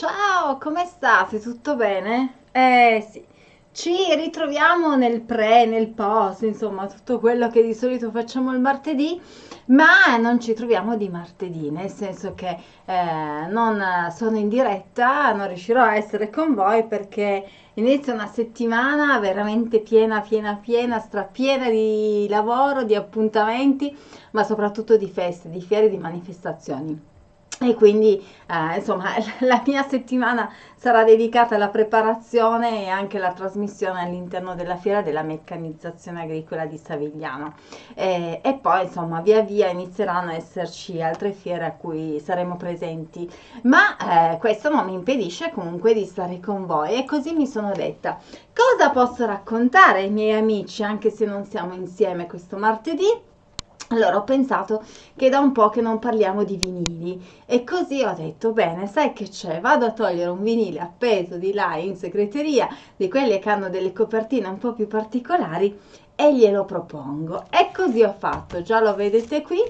Ciao, come state? Tutto bene? Eh sì, ci ritroviamo nel pre, nel post, insomma, tutto quello che di solito facciamo il martedì, ma non ci troviamo di martedì, nel senso che eh, non sono in diretta, non riuscirò a essere con voi perché inizia una settimana veramente piena, piena, piena, strapiena di lavoro, di appuntamenti, ma soprattutto di feste, di fiere, di manifestazioni. E quindi, eh, insomma, la mia settimana sarà dedicata alla preparazione e anche alla trasmissione all'interno della fiera della meccanizzazione agricola di Savigliano. E, e poi, insomma, via via inizieranno a esserci altre fiere a cui saremo presenti. Ma eh, questo non mi impedisce comunque di stare con voi e così mi sono detta, cosa posso raccontare ai miei amici anche se non siamo insieme questo martedì? Allora ho pensato che da un po' che non parliamo di vinili e così ho detto bene, sai che c'è? Vado a togliere un vinile appeso di là in segreteria, di quelli che hanno delle copertine un po' più particolari e glielo propongo. E così ho fatto, già lo vedete qui,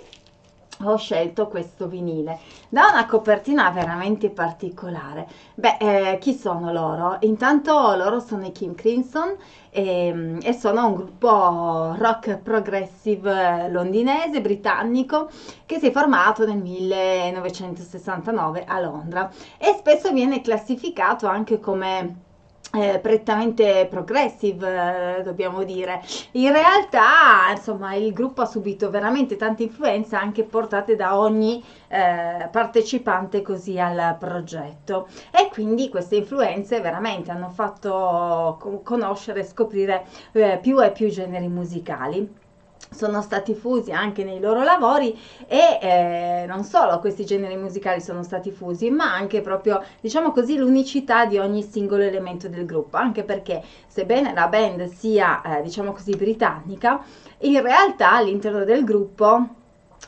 ho scelto questo vinile. Da una copertina veramente particolare. Beh eh, chi sono loro? Intanto loro sono i Kim Crimson e, ehm, e, sono un gruppo rock progressive londinese britannico che si è formato nel 1969 a Londra e spesso viene classificato anche come eh, prettamente progressive, eh, dobbiamo dire. In realtà, insomma, il gruppo ha subito veramente tante influenze anche portate da ogni eh, partecipante così al progetto e quindi queste influenze veramente hanno fatto conoscere e scoprire eh, più e più generi musicali sono stati fusi anche nei loro lavori e eh, non solo questi generi musicali sono stati fusi, ma anche proprio, diciamo così, l'unicità di ogni singolo elemento del gruppo, anche perché sebbene la band sia, eh, diciamo così, britannica, in realtà all'interno del gruppo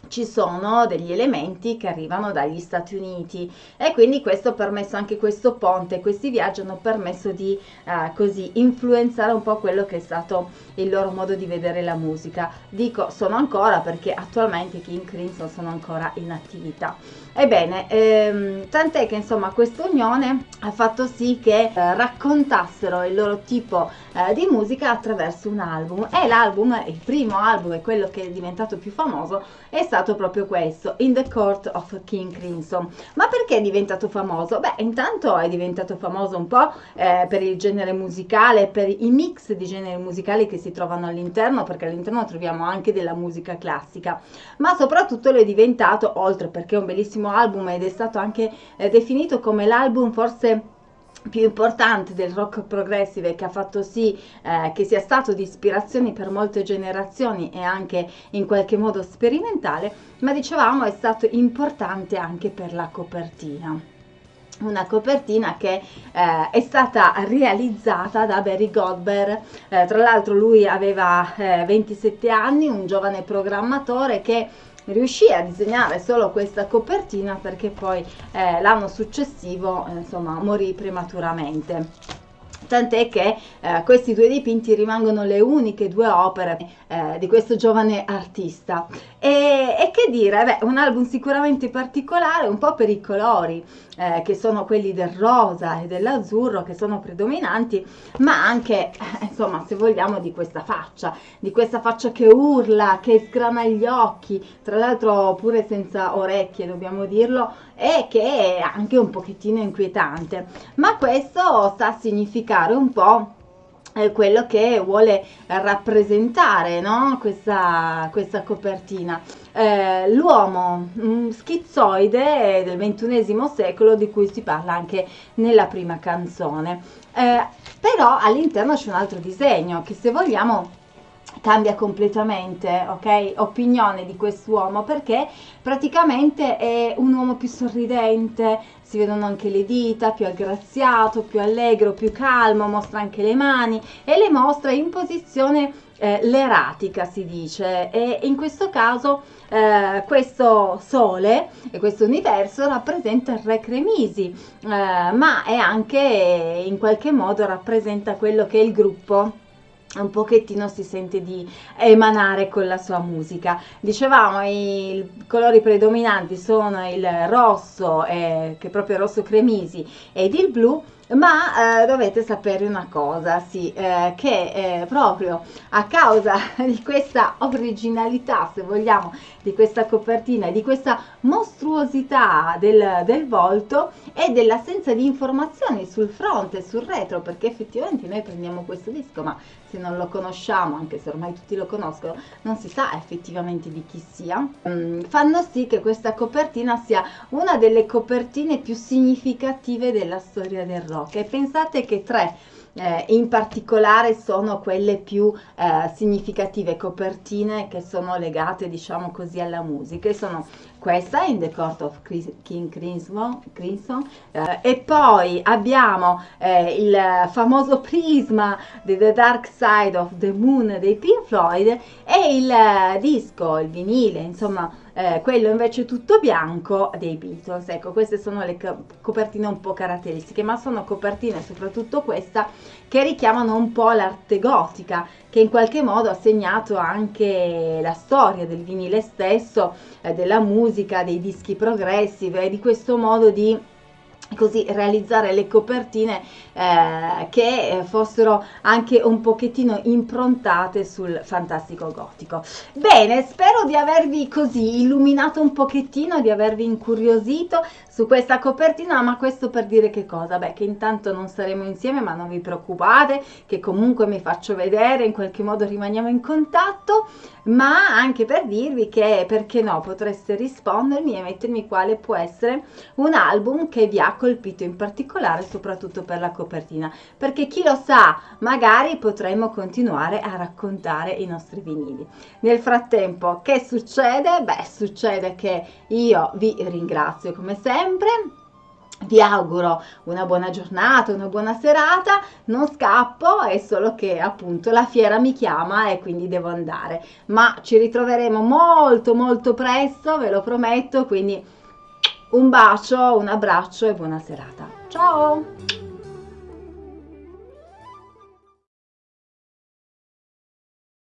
ci sono degli elementi che arrivano dagli Stati Uniti e quindi questo ha permesso anche questo ponte, questi viaggi hanno permesso di eh, così influenzare un po' quello che è stato il loro modo di vedere la musica. Dico sono ancora perché attualmente King Crimson sono ancora in attività. Ebbene, ehm, tant'è che insomma questa unione ha fatto sì che eh, raccontassero il loro tipo eh, di musica attraverso un album e l'album, il primo album e quello che è diventato più famoso è stato proprio questo, In the Court of King Crimson. Ma perché è diventato famoso? Beh, intanto è diventato famoso un po' eh, per il genere musicale, per i mix di generi musicali che si trovano all'interno, perché all'interno troviamo anche della musica classica, ma soprattutto lo è diventato, oltre perché è un bellissimo album ed è stato anche eh, definito come l'album forse più importante del rock progressive che ha fatto sì eh, che sia stato di ispirazione per molte generazioni e anche in qualche modo sperimentale, ma dicevamo è stato importante anche per la copertina. Una copertina che eh, è stata realizzata da Barry Goldberg, eh, tra l'altro lui aveva eh, 27 anni, un giovane programmatore che riuscì a disegnare solo questa copertina perché poi eh, l'anno successivo eh, insomma morì prematuramente tant'è che eh, questi due dipinti rimangono le uniche due opere eh, di questo giovane artista. E, e che dire, beh, un album sicuramente particolare, un po' per i colori, eh, che sono quelli del rosa e dell'azzurro, che sono predominanti, ma anche, eh, insomma, se vogliamo, di questa faccia, di questa faccia che urla, che sgrana gli occhi, tra l'altro pure senza orecchie, dobbiamo dirlo, e che è anche un pochettino inquietante. Ma questo sta a significare un po' quello che vuole rappresentare no? questa, questa copertina. Eh, l'uomo schizzoide del ventunesimo secolo di cui si parla anche nella prima canzone. Eh, però all'interno c'è un altro disegno che se vogliamo cambia completamente, ok? Opinione di quest'uomo perché praticamente è un uomo più sorridente, si vedono anche le dita, più aggraziato, più allegro, più calmo, mostra anche le mani e le mostra in posizione eh, l'eratica si dice e in questo caso eh, questo sole e questo universo rappresenta il re Cremisi eh, ma è anche in qualche modo rappresenta quello che è il gruppo un pochettino si sente di emanare con la sua musica. Dicevamo i colori predominanti sono il rosso, eh, che è proprio rosso cremisi, ed il blu, ma eh, dovete sapere una cosa, sì, eh, che eh, proprio a causa di questa originalità, se vogliamo, di questa copertina di questa mostruosità del, del volto e dell'assenza di informazioni sul fronte e sul retro, perché effettivamente noi prendiamo questo disco, ma se non lo conosciamo, anche se ormai tutti lo conoscono, non si sa effettivamente di chi sia, mm, fanno sì che questa copertina sia una delle copertine più significative della storia del rock. E pensate che tre eh, in particolare sono quelle più eh, significative copertine che sono legate diciamo così alla musica e sono questa in The Court of King Crimson, eh, e poi abbiamo eh, il famoso prisma di The Dark Side of the Moon dei Pink Floyd e il eh, disco, il vinile, insomma eh, quello invece tutto bianco dei Beatles. Ecco, queste sono le copertine un po' caratteristiche, ma sono copertine, soprattutto questa, che richiamano un po' l'arte gotica, che in qualche modo ha segnato anche la storia del vinile stesso, eh, della musica, dei dischi progressive e di questo modo di così realizzare le copertine eh, che fossero anche un pochettino improntate sul fantastico gotico. Bene spero di avervi così illuminato un pochettino di avervi incuriosito su questa copertina ma questo per dire che cosa? Beh che intanto non saremo insieme ma non vi preoccupate che comunque mi faccio vedere in qualche modo rimaniamo in contatto ma anche per dirvi che perché no potreste rispondermi e mettermi quale può essere un album che vi ha colpito in particolare soprattutto per la copertina perché chi lo sa magari potremmo continuare a raccontare i nostri vinili. Nel frattempo che succede? beh succede che io vi ringrazio come sempre. Vi auguro una buona giornata, una buona serata, non scappo, è solo che appunto la fiera mi chiama e quindi devo andare, ma ci ritroveremo molto molto presto, ve lo prometto, quindi un bacio, un abbraccio e buona serata. Ciao!